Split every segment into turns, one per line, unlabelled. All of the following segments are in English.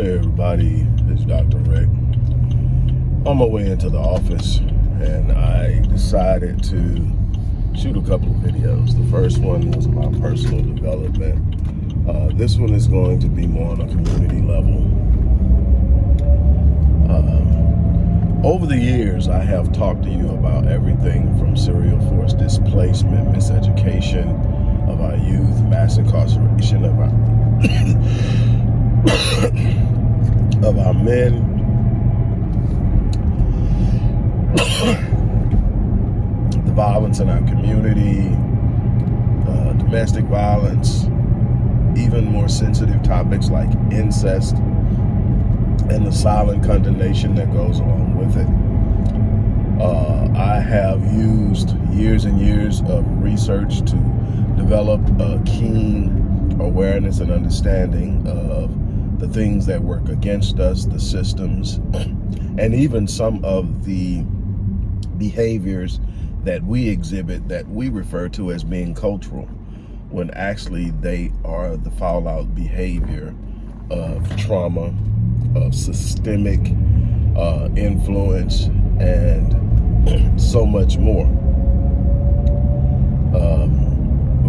Hey everybody, it's Dr. Rick. On my way into the office and I decided to shoot a couple of videos. The first one was about personal development. Uh, this one is going to be more on a community level. Um, over the years, I have talked to you about everything from serial force displacement, miseducation of our youth, mass incarceration of our men the violence in our community uh, domestic violence even more sensitive topics like incest and the silent condemnation that goes along with it. Uh, I have used years and years of research to develop a keen awareness and understanding of the things that work against us, the systems, and even some of the behaviors that we exhibit that we refer to as being cultural, when actually they are the fallout behavior of trauma, of systemic uh, influence, and so much more. Um,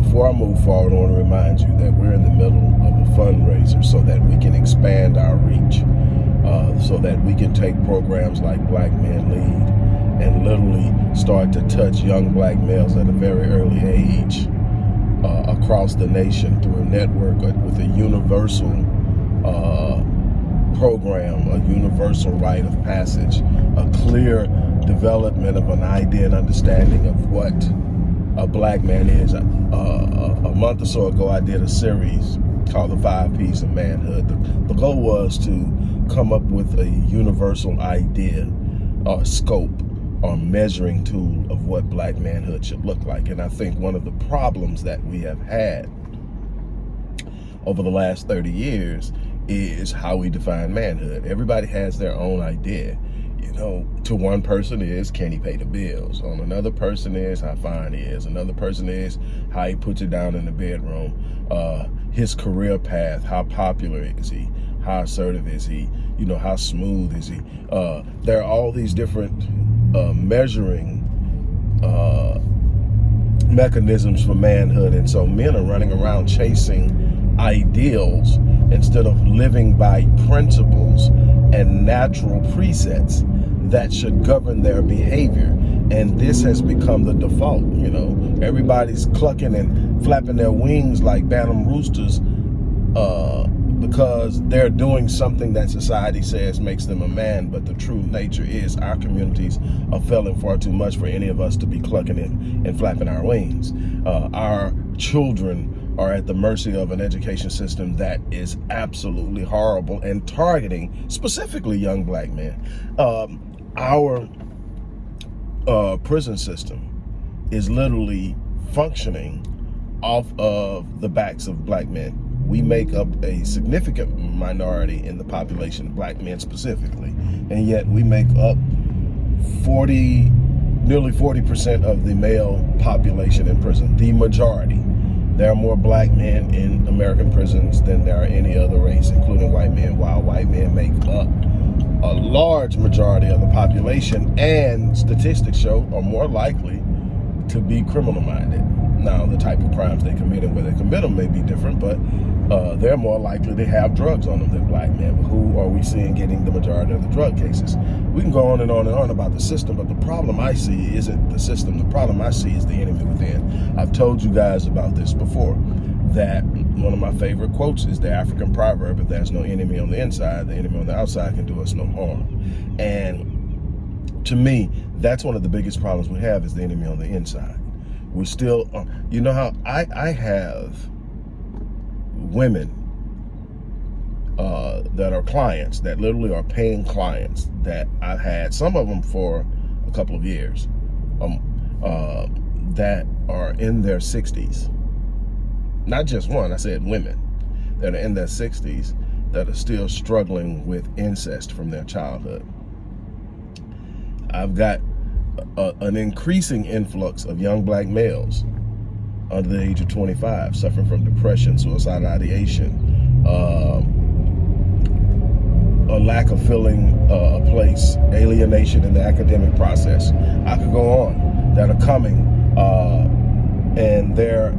before I move forward, I want to remind you that we're in the middle of a fundraiser so that we can uh, so that we can take programs like Black Men Lead and literally start to touch young black males at a very early age uh, across the nation through a network with a universal uh, program, a universal rite of passage, a clear development of an idea and understanding of what a black man is. Uh, a month or so ago, I did a series called The Five P's of Manhood. The, the goal was to come up with a universal idea or scope or measuring tool of what black manhood should look like. And I think one of the problems that we have had over the last 30 years is how we define manhood. Everybody has their own idea you know, to one person is, can he pay the bills? On another person is, how fine he is. Another person is, how he puts it down in the bedroom. Uh, his career path, how popular is he? How assertive is he? You know, how smooth is he? Uh, there are all these different uh, measuring uh, mechanisms for manhood. And so men are running around chasing ideals instead of living by principles and natural presets that should govern their behavior. And this has become the default, you know. Everybody's clucking and flapping their wings like bantam roosters uh, because they're doing something that society says makes them a man, but the true nature is our communities are failing far too much for any of us to be clucking and, and flapping our wings. Uh, our children are at the mercy of an education system that is absolutely horrible and targeting specifically young black men. Um, our uh, prison system is literally functioning off of the backs of black men. We make up a significant minority in the population, black men specifically, and yet we make up 40, nearly 40% of the male population in prison, the majority. There are more black men in American prisons than there are any other race, including white men, while white men make up a large majority of the population and statistics show are more likely to be criminal minded. Now, the type of crimes they commit and where they commit them may be different, but uh, they're more likely to have drugs on them than black men. But who are we seeing getting the majority of the drug cases? We can go on and on and on about the system, but the problem I see isn't the system. The problem I see is the enemy within. I've told you guys about this before that one of my favorite quotes is the African proverb, if there's no enemy on the inside, the enemy on the outside can do us no harm. And to me, that's one of the biggest problems we have is the enemy on the inside. We're still, uh, you know how I, I have women uh, that are clients, that literally are paying clients that I've had, some of them for a couple of years, um, uh, that are in their 60s not just one, I said women that are in their 60s that are still struggling with incest from their childhood. I've got a, an increasing influx of young black males under the age of 25 suffering from depression, suicidal ideation, um, a lack of filling uh, a place, alienation in the academic process. I could go on that are coming, uh, and their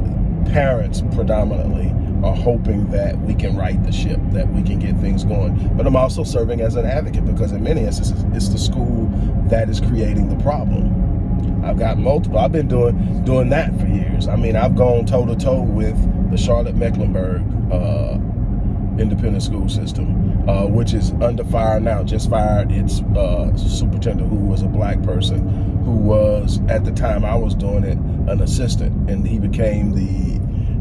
parents predominantly are hoping that we can right the ship, that we can get things going. But I'm also serving as an advocate because in many instances, it's the school that is creating the problem. I've got multiple. I've been doing doing that for years. I mean, I've gone toe to toe with the Charlotte Mecklenburg uh, independent school system, uh, which is under fire now. Just fired its uh, superintendent, who was a black person, who was at the time I was doing it an assistant, and he became the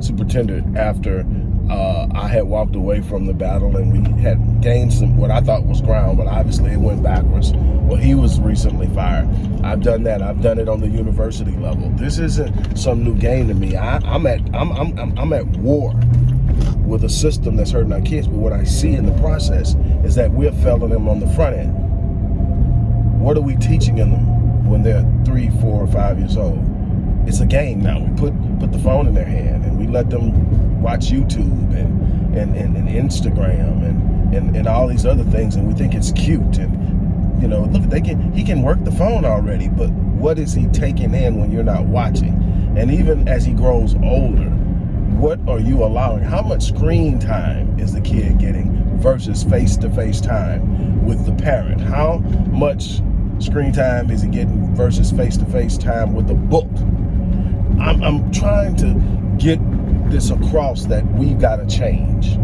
superintendent after uh, I had walked away from the battle and we had gained some what I thought was ground, but obviously it went backwards. Well, he was recently fired. I've done that. I've done it on the university level. This isn't some new game to me. I, am at I'm, I'm I'm at war with a system that's hurting our kids. But what I see in the process is that we're failing them on the front end. What are we teaching them when they're three, four, or five years old? It's a game now. We put put the phone in their hand let them watch YouTube and and, and, and Instagram and, and and all these other things, and we think it's cute. And you know, look, they can he can work the phone already, but what is he taking in when you're not watching? And even as he grows older, what are you allowing? How much screen time is the kid getting versus face-to-face -face time with the parent? How much screen time is he getting versus face-to-face -face time with the book? I'm, I'm trying to get this across that we've got to change.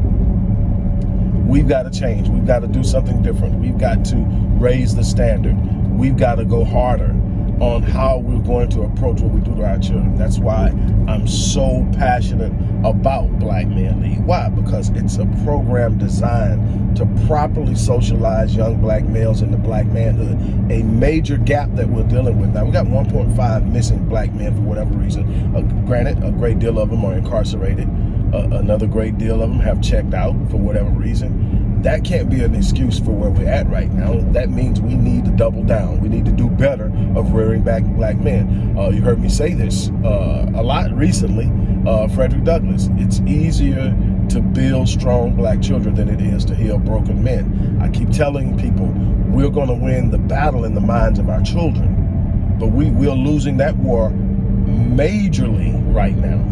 We've got to change. We've got to do something different. We've got to raise the standard. We've got to go harder on how we're going to approach what we do to our children. That's why I'm so passionate about Black Men Lead. Why? Because it's a program designed to properly socialize young black males into black manhood. A major gap that we're dealing with. Now, we got 1.5 missing black men for whatever reason. Uh, granted, a great deal of them are incarcerated. Uh, another great deal of them have checked out for whatever reason that can't be an excuse for where we're at right now. That means we need to double down. We need to do better of rearing back black men. Uh, you heard me say this uh, a lot recently, uh, Frederick Douglass. It's easier to build strong black children than it is to heal broken men. I keep telling people we're going to win the battle in the minds of our children, but we, we're losing that war majorly right now.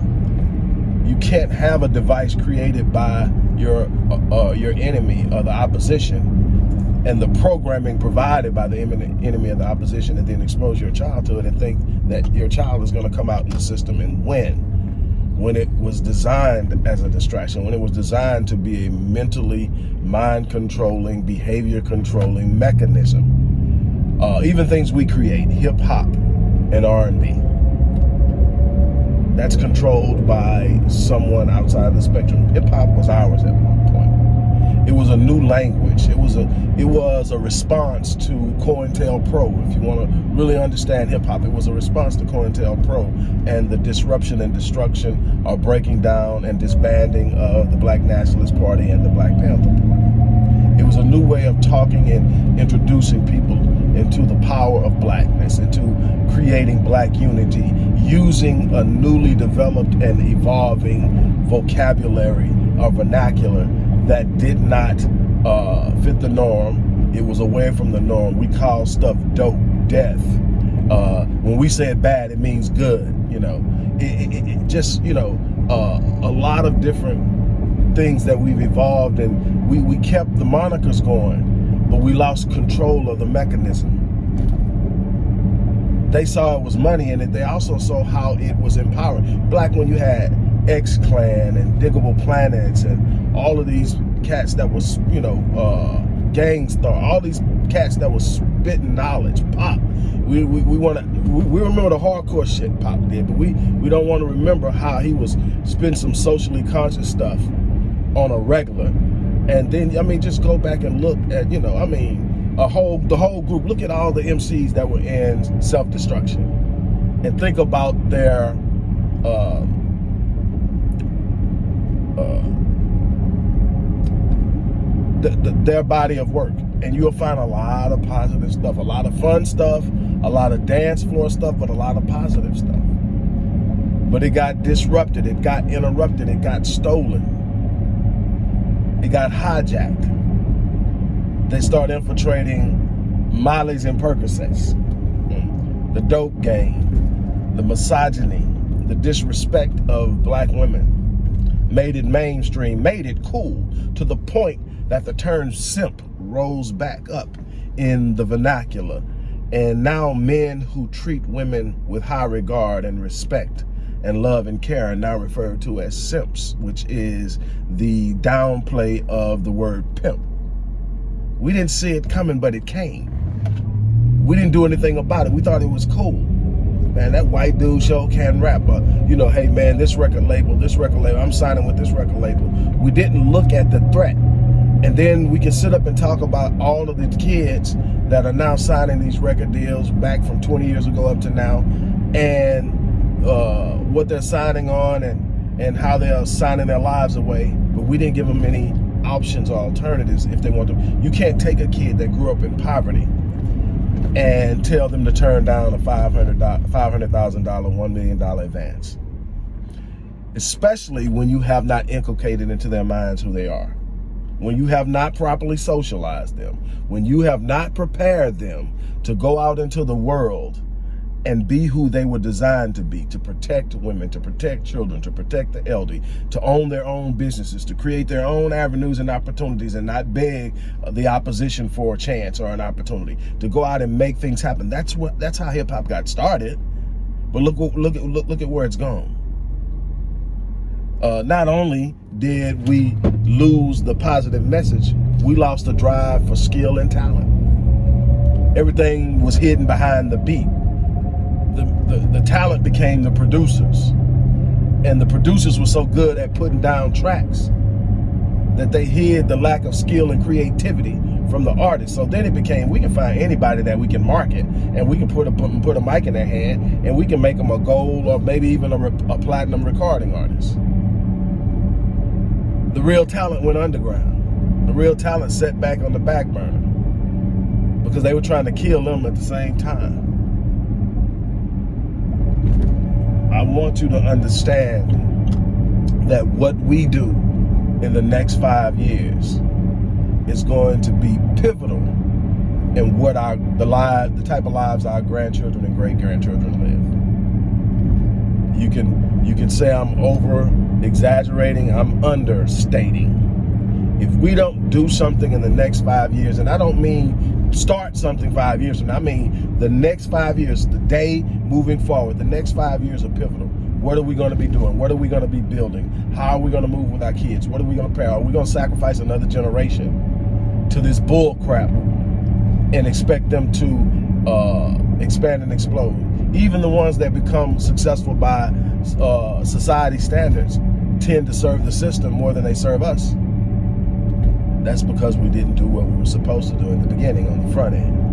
You can't have a device created by your uh, uh, your enemy or the opposition and the programming provided by the enemy of the opposition and then expose your child to it and think that your child is going to come out in the system and win when it was designed as a distraction, when it was designed to be a mentally mind controlling, behavior controlling mechanism. Uh, even things we create, hip hop and R&B that's controlled by someone outside the spectrum. Hip hop was ours at one point. It was a new language. It was a it was a response to COINTELPRO. If you want to really understand hip hop, it was a response to COINTELPRO and the disruption and destruction or breaking down and disbanding of the Black Nationalist Party and the Black Panther Party. It was a new way of talking and introducing people into the power of blackness, into creating black unity, using a newly developed and evolving vocabulary or vernacular that did not uh, fit the norm. It was away from the norm. We call stuff dope, death. Uh, when we say it bad, it means good, you know. It, it, it just, you know, uh, a lot of different things that we've evolved and we, we kept the monikers going but we lost control of the mechanism. They saw it was money in it. They also saw how it was empowering. Black when you had X Clan and Diggable Planets and all of these cats that was, you know, uh, Gang all these cats that was spitting knowledge, Pac. We, we, we want to, we, we, remember the hardcore shit Pac did, but we, we don't want to remember how he was spitting some socially conscious stuff on a regular and then, I mean, just go back and look at, you know, I mean, a whole, the whole group, look at all the MCs that were in self-destruction and think about their, uh, uh, the, their body of work. And you'll find a lot of positive stuff, a lot of fun stuff, a lot of dance floor stuff, but a lot of positive stuff. But it got disrupted, it got interrupted, it got stolen it got hijacked. they start infiltrating Molly's and Percocets, the dope game, the misogyny, the disrespect of black women, made it mainstream, made it cool to the point that the term simp rose back up in the vernacular. And now men who treat women with high regard and respect and love and care are now referred to as simps, which is the downplay of the word pimp. We didn't see it coming, but it came. We didn't do anything about it. We thought it was cool. Man, that white dude show can rap. But, you know, hey, man, this record label, this record label, I'm signing with this record label. We didn't look at the threat. And then we can sit up and talk about all of the kids that are now signing these record deals back from 20 years ago up to now. And what they're signing on and, and how they're signing their lives away. But we didn't give them any options or alternatives if they want to. You can't take a kid that grew up in poverty and tell them to turn down a $500,000, $500, $1 million advance. Especially when you have not inculcated into their minds who they are. When you have not properly socialized them. When you have not prepared them to go out into the world and be who they were designed to be, to protect women, to protect children, to protect the elderly, to own their own businesses, to create their own avenues and opportunities and not beg the opposition for a chance or an opportunity, to go out and make things happen. That's what that's how hip hop got started. But look look at look, look at where it's gone. Uh, not only did we lose the positive message, we lost the drive for skill and talent. Everything was hidden behind the beat talent became the producers. And the producers were so good at putting down tracks that they hid the lack of skill and creativity from the artist. So then it became, we can find anybody that we can market and we can put a, put a mic in their hand and we can make them a gold or maybe even a, a platinum recording artist. The real talent went underground. The real talent set back on the back burner because they were trying to kill them at the same time. I want you to understand that what we do in the next five years is going to be pivotal in what our the live the type of lives our grandchildren and great grandchildren live. You can you can say I'm over exaggerating, I'm understating. If we don't do something in the next five years, and I don't mean start something five years from now. I mean, the next five years, the day moving forward, the next five years are pivotal. What are we going to be doing? What are we going to be building? How are we going to move with our kids? What are we going to pay? Are we going to sacrifice another generation to this bull crap and expect them to uh, expand and explode? Even the ones that become successful by uh, society standards tend to serve the system more than they serve us. That's because we didn't do what we were supposed to do in the beginning on the front end.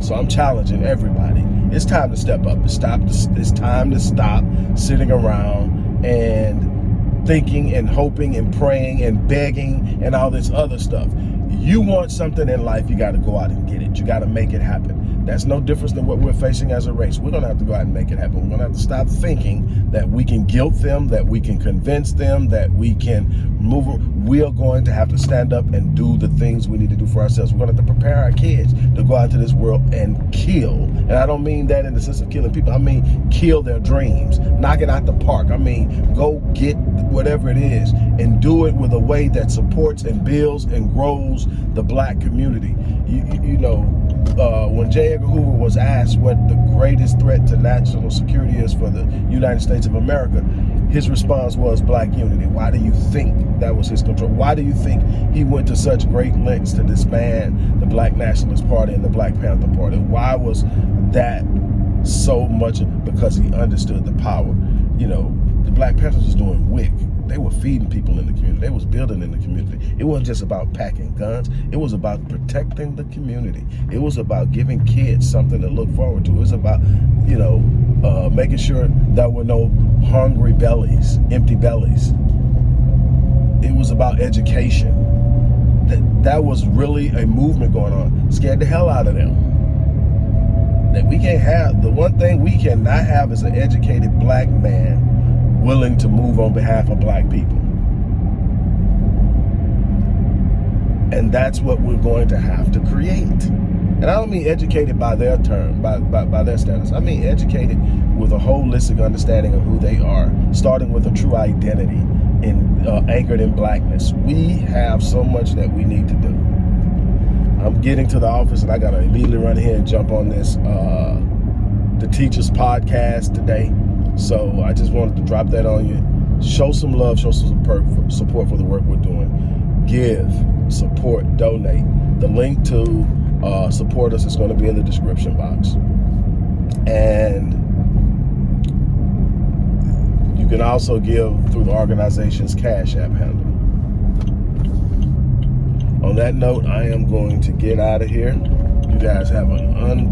So I'm challenging everybody. It's time to step up. It's, stop, it's time to stop sitting around and thinking and hoping and praying and begging and all this other stuff. You want something in life, you got to go out and get it. You got to make it happen. That's no difference than what we're facing as a race. We're going to have to go out and make it happen. We're going to have to stop thinking that we can guilt them, that we can convince them, that we can move. We are going to have to stand up and do the things we need to do for ourselves. We're going to have to prepare our kids to go out to this world and kill. And I don't mean that in the sense of killing people. I mean kill their dreams, knock it out the park. I mean go get whatever it is and do it with a way that supports and builds and grows the black community. You, you, you know, uh, when J. Edgar Hoover was asked what the greatest threat to national security is for the United States of America, his response was black unity. Why do you think that was his control? Why do you think he went to such great lengths to disband the Black Nationalist Party and the Black Panther Party? Why was that so much? Because he understood the power. You know, the Black Panthers was doing WIC they were feeding people in the community. They was building in the community. It wasn't just about packing guns. It was about protecting the community. It was about giving kids something to look forward to. It was about, you know, uh, making sure there were no hungry bellies, empty bellies. It was about education. That, that was really a movement going on. Scared the hell out of them that we can't have, the one thing we cannot have is an educated black man willing to move on behalf of black people. And that's what we're going to have to create. And I don't mean educated by their term, by, by, by their status. I mean educated with a holistic understanding of who they are, starting with a true identity in, uh, anchored in blackness. We have so much that we need to do. I'm getting to the office and I got to immediately run here and jump on this, uh, the Teachers Podcast today. So I just wanted to drop that on you. Show some love, show some support for the work we're doing. Give, support, donate. The link to uh, support us is going to be in the description box. And you can also give through the organization's Cash App handle. On that note, I am going to get out of here. You guys have an unbelievable